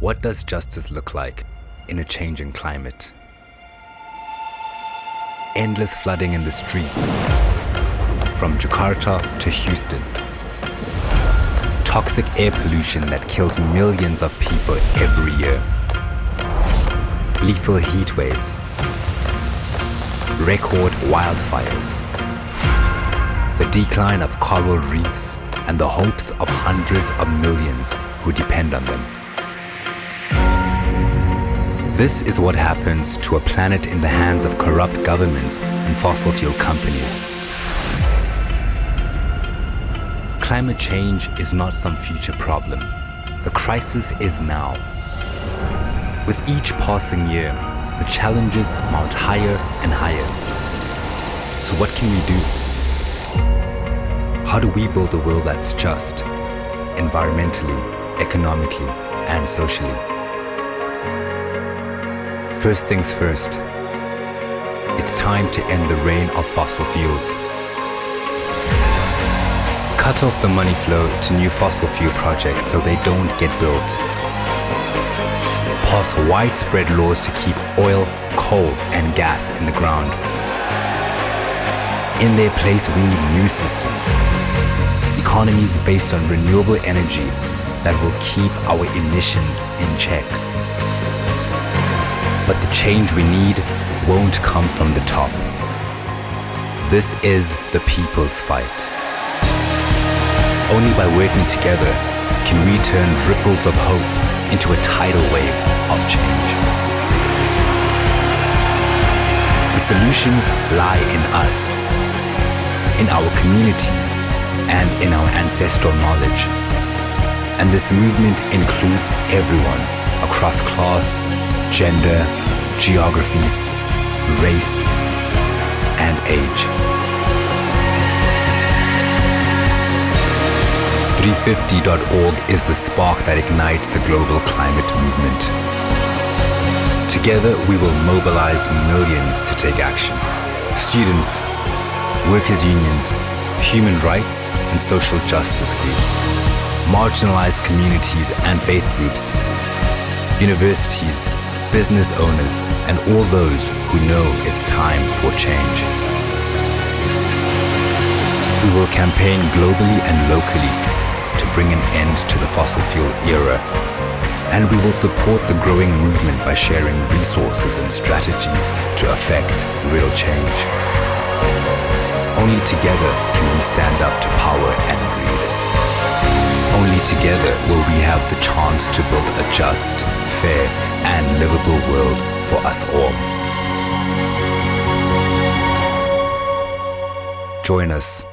What does justice look like in a changing climate? Endless flooding in the streets, from Jakarta to Houston. Toxic air pollution that kills millions of people every year. Lethal heat waves. Record wildfires. The decline of coral reefs and the hopes of hundreds of millions who depend on them. This is what happens to a planet in the hands of corrupt governments and fossil fuel companies. Climate change is not some future problem. The crisis is now. With each passing year, the challenges mount higher and higher. So what can we do? How do we build a world that's just, environmentally, economically, and socially? First things first, it's time to end the reign of fossil fuels. Cut off the money flow to new fossil fuel projects so they don't get built. Pass widespread laws to keep oil, coal, and gas in the ground. In their place, we need new systems. Economies based on renewable energy that will keep our emissions in check. But the change we need won't come from the top. This is the people's fight. Only by working together can we turn ripples of hope into a tidal wave of change. The solutions lie in us, in our communities, and in our ancestral knowledge. And this movement includes everyone across class, gender, geography, race, and age. 350.org is the spark that ignites the global climate movement. Together, we will mobilize millions to take action. Students, workers' unions, human rights and social justice groups, marginalized communities and faith groups, universities, business owners, and all those who know it's time for change. We will campaign globally and locally to bring an end to the fossil fuel era. And we will support the growing movement by sharing resources and strategies to affect real change. Only together can we stand up to power and greed. Only together will we have the chance to build a just, fair, and livable world for us all. Join us